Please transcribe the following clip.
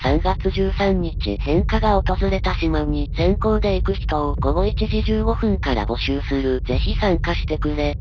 3月13日変化が訪れた島に先行で行く人を午後1時15分から募集する。ぜひ参加してくれ。